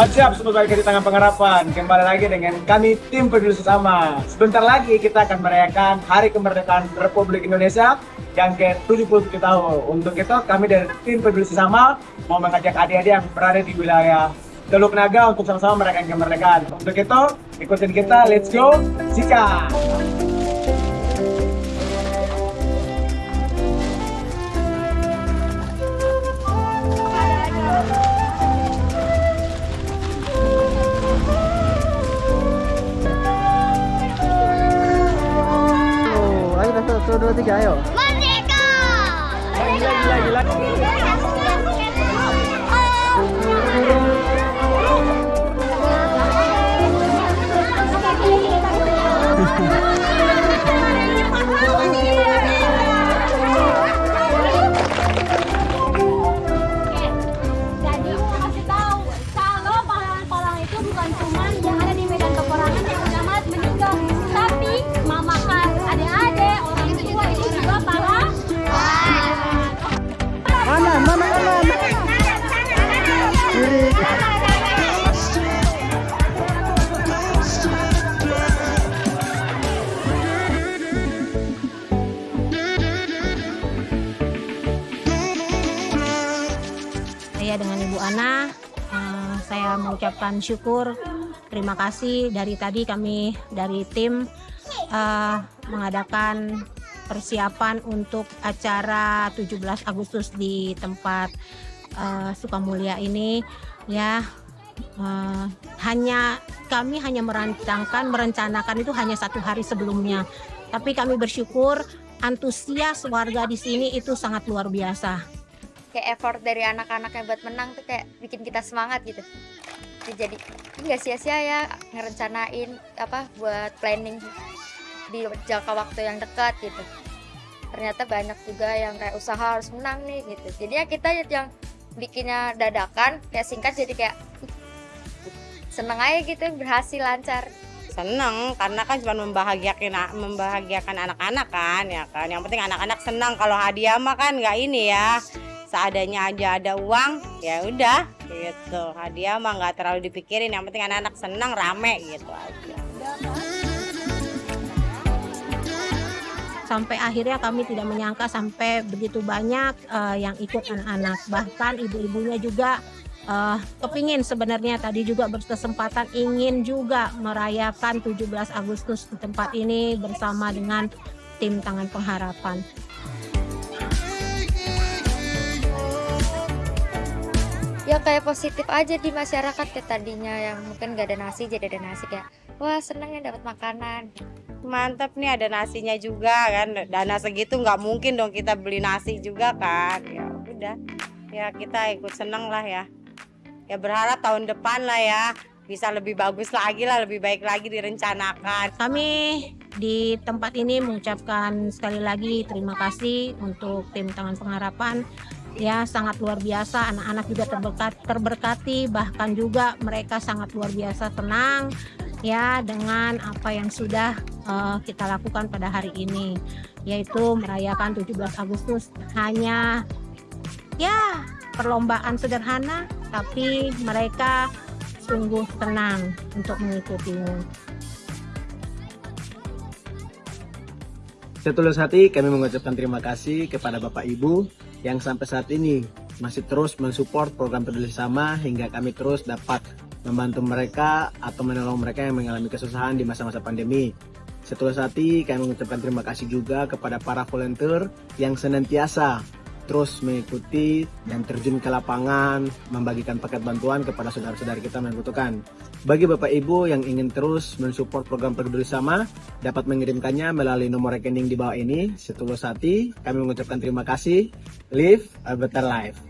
Siap semoga di tangan pengharapan. Kembali lagi dengan kami tim peduli sesama. Sebentar lagi kita akan merayakan Hari Kemerdekaan Republik Indonesia Yang ke-77 tahun. Untuk itu kami dari tim peduli sesama Mau mengajak adik-adik yang berada di wilayah Teluk Naga untuk sama-sama merayakan kemerdekaan. Untuk itu ikutin kita let's go Sika satu, dua, tiga, ayo. Merdeka! Gila gila gila Jadi mau kasih tahu kalau pahlawan-pahlawan itu bukan cuma saya dengan Ibu Ana eh, saya mengucapkan syukur terima kasih. Dari tadi kami dari tim eh, mengadakan persiapan untuk acara 17 Agustus di tempat eh, Sukamulya ini. Ya eh, hanya kami hanya merancangkan merencanakan itu hanya satu hari sebelumnya. Tapi kami bersyukur antusias warga di sini itu sangat luar biasa kayak effort dari anak-anak yang buat menang tuh kayak bikin kita semangat gitu. Jadi nggak sia-sia ya ngerencanain apa buat planning di jangka waktu yang dekat gitu. Ternyata banyak juga yang kayak usaha harus menang nih gitu. Jadi ya kita yang bikinnya dadakan kayak singkat jadi kayak seneng aja gitu berhasil lancar. Seneng karena kan cuma membahagiakan membahagiakan anak-anak kan ya kan. Yang penting anak-anak senang kalau hadiah mah kan nggak ini ya seadanya aja ada uang ya udah gitu. Hadiah mah nggak terlalu dipikirin yang penting anak-anak senang rame gitu aja. Sampai akhirnya kami tidak menyangka sampai begitu banyak eh, yang ikut anak-anak. Bahkan ibu-ibunya juga eh, kepingin sebenarnya tadi juga berkesempatan ingin juga merayakan 17 Agustus di tempat ini bersama dengan tim Tangan Pengharapan. Ya kayak positif aja di masyarakat kayak tadinya yang mungkin gak ada nasi jadi ada nasi kayak wah seneng ya dapat makanan. Mantap nih ada nasinya juga kan dana segitu nggak mungkin dong kita beli nasi juga kan. Ya udah ya kita ikut seneng lah ya. Ya berharap tahun depan lah ya bisa lebih bagus lagi lah lebih baik lagi direncanakan. Kami di tempat ini mengucapkan sekali lagi terima kasih untuk tim Tangan Pengharapan ya sangat luar biasa. Anak-anak juga terberkat, terberkati. Bahkan juga mereka sangat luar biasa tenang ya dengan apa yang sudah eh, kita lakukan pada hari ini yaitu merayakan 17 Agustus. Hanya ya perlombaan sederhana tapi mereka sungguh tenang untuk mengikutinya. Setulus hati kami mengucapkan terima kasih kepada Bapak Ibu yang sampai saat ini masih terus mensupport program peduli sama hingga kami terus dapat membantu mereka atau menolong mereka yang mengalami kesusahan di masa-masa pandemi. Setulus hati kami mengucapkan terima kasih juga kepada para volunteer yang senantiasa terus mengikuti dan terjun ke lapangan membagikan paket bantuan kepada saudara-saudara kita yang membutuhkan. Bagi Bapak Ibu yang ingin terus mensupport program peduli sama dapat mengirimkannya melalui nomor rekening di bawah ini. Setulus hati kami mengucapkan terima kasih. Live a better life.